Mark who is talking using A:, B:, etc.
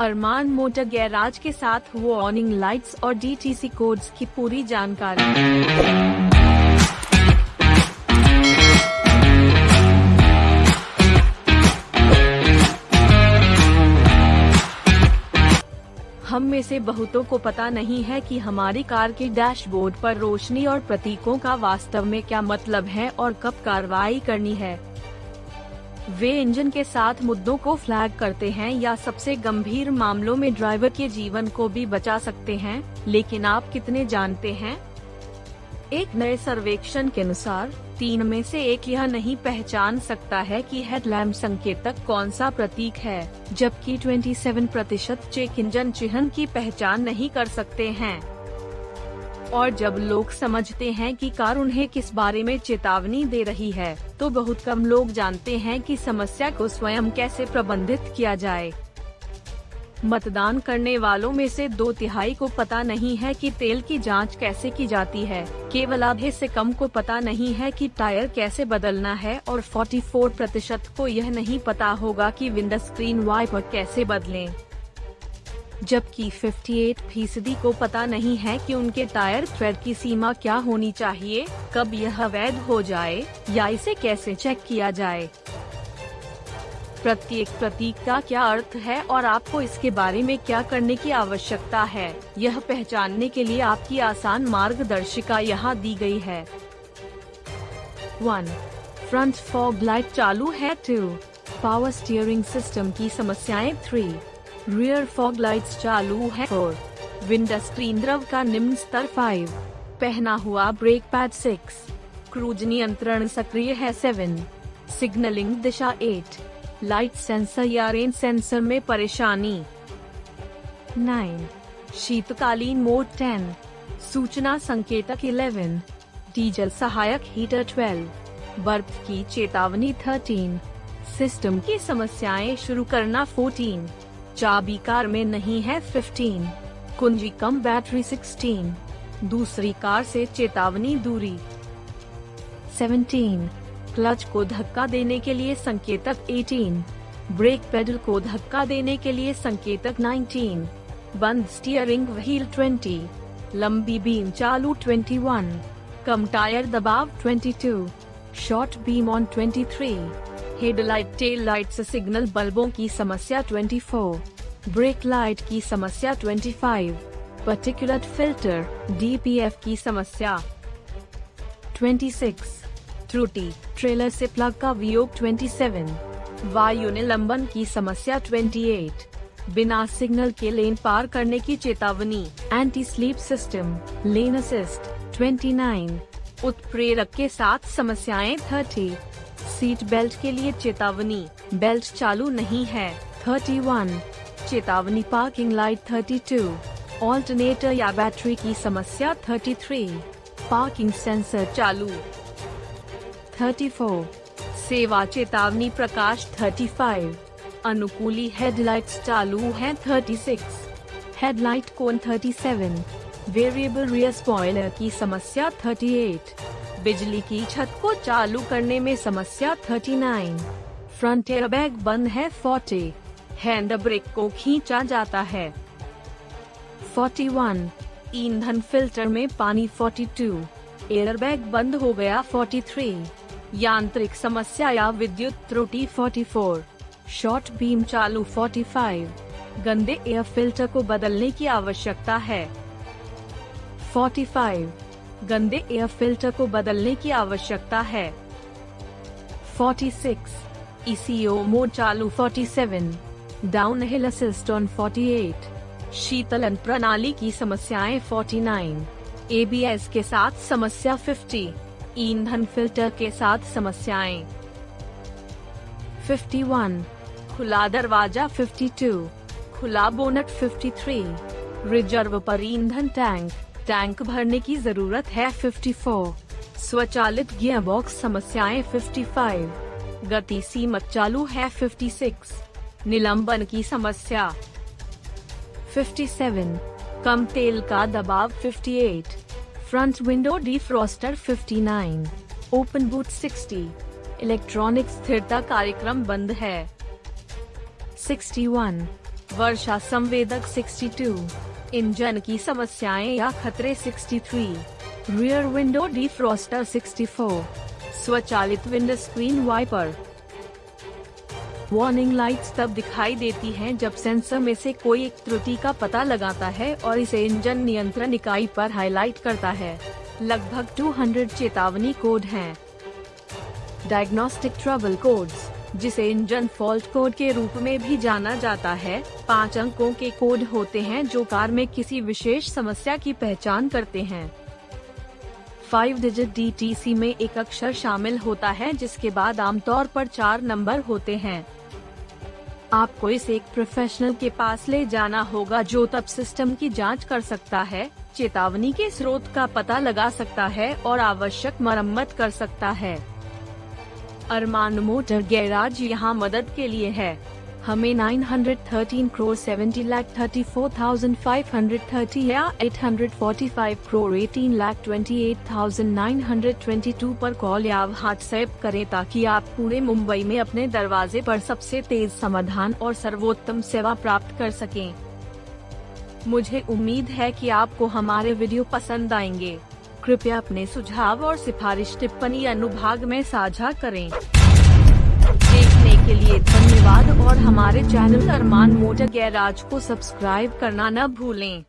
A: अरमान motor garage के साथ warning lights और डीटीसी कोड्स की पूरी जानकारी। हम में से बहुतों को पता नहीं है कि हमारी कार के डैशबोर्ड पर रोशनी और प्रतीकों का वास्तव में क्या मतलब है और कब कार्रवाई करनी है। वे इंजन के साथ मुद्दों को फ्लैग करते हैं या सबसे गंभीर मामलों में ड्राइवर के जीवन को भी बचा सकते हैं, लेकिन आप कितने जानते हैं? एक नए सर्वेक्षण के अनुसार, तीन में से एक यह नहीं पहचान सकता है कि हेडलैम्प संकेतक कौन सा प्रतीक है, जबकि 27 प्रतिशत चेक इंजन चिन्ह की पहचान नहीं कर सकते हैं। और जब लोग समझते हैं कि कार उन्हें किस बारे में चेतावनी दे रही है तो बहुत कम लोग जानते हैं कि समस्या को स्वयं कैसे प्रबंधित किया जाए मतदान करने वालों में से दो तिहाई को पता नहीं है कि तेल की जाँच कैसे की जाती है केवल आधे से कम को पता नहीं है कि टायर कैसे बदलना है और 44 प्रतिशत को यह नहीं पता होगा कि विंडो स्क्रीन वाइपर कैसे बदलें। जबकि 58 फ़ीसदी को पता नहीं है कि उनके टायर थ्रेड की सीमा क्या होनी चाहिए, कब यह वैध हो जाए, या इसे कैसे चेक किया जाए। प्रत्येक प्रतीक का क्या अर्थ है और आपको इसके बारे में क्या करने की आवश्यकता है, यह पहचानने के लिए आपकी आसान मार्गदर्शिका यहाँ दी गई है। वन फ्रंट फॉग लाइट चालू है टू पावर स्टीयरिंग सिस्टम की समस्याएँ थ्री रियर फॉग लाइट्स चालू है फोर विंडो स्क्रीन द्रव का निम्न स्तर फाइव पहना हुआ ब्रेक पैड सिक्स क्रूज नियंत्रण सक्रिय है सेवन सिग्नलिंग दिशा एट लाइट सेंसर या रेन सेंसर में परेशानी नाइन शीतकालीन मोड टेन सूचना संकेतक इलेवन डीजल सहायक हीटर ट्वेल्व बर्फ़ की चेतावनी थर्टीन सिस्टम की समस्याएँ शुरू करना फोर्टीन चाबी कार में नहीं है फिफ्टीन कुंजी कम बैटरी सिक्सटीन दूसरी कार से चेतावनी दूरी सेवनटीन क्लच को धक्का देने के लिए संकेतक 18, ब्रेक पेडल को धक्का देने के लिए संकेतक 19, बंद स्टीयरिंग व्हील 20, लंबी बीम चालू 21, कम टायर दबाव 22, short beam on 23, headlight tail light से सिग्नल बल्बों की समस्या 24, ब्रेक लाइट की समस्या 25, पर्टिकुलर फ़िल्टर डीपीएफ की समस्या 26 त्रुटि ट्रेलर से प्लग का वियोग 27, वायु निलंबन की समस्या 28, बिना सिग्नल के लेन पार करने की चेतावनी anti sleep system lane assist 29, उत्प्रेरक के साथ समस्याएँ 30, सीट बेल्ट के लिए चेतावनी। बेल्ट चालू नहीं है। 31, चेतावनी पार्किंग लाइट 32, ऑल्टरनेटर या बैटरी की समस्या 33, पार्किंग सेंसर चालू। 34, सेवा चेतावनी प्रकाश 35, अनुकूली हेडलाइट्स चालू हैं 36, headlight cone 37, variable rear spoiler की समस्या 38, बिजली की छत को चालू करने में समस्या 39, फ्रंट एयरबैग बंद है 40, हैंड ब्रेक को खींचा जाता है। 41, ईंधन फ़िल्टर में पानी 42, एयरबैग बंद हो गया 43, यांत्रिक समस्या या विद्युत त्रुटि 44, शॉर्ट बीम चालू 45, गंदे एयर फ़िल्टर को बदलने की आवश्यकता है। 45, गंदे एयर फ़िल्टर को बदलने की आवश्यकता है। 46, ईसीओ मोड चालू 47, डाउन हिल असिस्ट ऑन 48, शीतलन प्रणाली की समस्याएँ 49, एबीएस के साथ समस्या 50, ईंधन फ़िल्टर के साथ समस्याएँ। 51, खुला दरवाज़ा 52, खुला बोनट 53, रिज़र्व पर ईंधन टैंक टैंक भरने की ज़रूरत है 54, स्वचालित गियर बॉक्स समस्याएँ 55, गति सीमत चालू है 56, निलंबन की समस्या। 57, कम तेल का दबाव 58, front window defroster 59, open boot 60, electronic स्थिरता कार्यक्रम बंद है। 61, वर्षा संवेदक 62, इंजन की समस्याएँ या खतरे 63, रियर विंडो डिफ्रॉस्टर 64, स्वचालित window screen wiper warning lights तब दिखाई देती हैं जब सेंसर में से कोई एक त्रुटि का पता लगाता है और इसे इंजन नियंत्रण इकाई पर हाईलाइट करता है। लगभग 200 चेतावनी कोड हैं। डायग्नोस्टिक ट्रबल कोड्स जिसे इंजन फॉल्ट कोड के रूप में भी जाना जाता है। पाँच अंकों के कोड होते हैं जो कार में किसी विशेष समस्या की पहचान करते हैं। फाइव डिजिट डीटीसी में एक अक्षर शामिल होता है, जिसके बाद आमतौर पर चार नंबर होते हैं। आपको इसे एक प्रोफेशनल के पास ले जाना होगा, जो तब सिस्टम की जाँच कर सकता है, चेतावनी के स्रोत का पता लगा सकता है और आवश्यक मरम्मत कर सकता है। अरमान मोटर गैराज यहाँ मदद के लिए है। हमें 913 करोड़ 70 लाख 34,530 या 845 करोड़ 18 लाख 28,922 पर कॉल या व्हाट्सएप करें ताकि आप पूरे मुंबई में अपने दरवाजे पर सबसे तेज समाधान और सर्वोत्तम सेवा प्राप्त कर सकें। मुझे उम्मीद है कि आपको हमारे वीडियो पसंद आएँगे। कृपया अपने सुझाव और सिफारिश, टिप्पणी, अनुभाग में साझा करें। देखने के लिए धन्यवाद और हमारे चैनल अरमान मोटर गैराज को सब्सक्राइब करना न भूलें।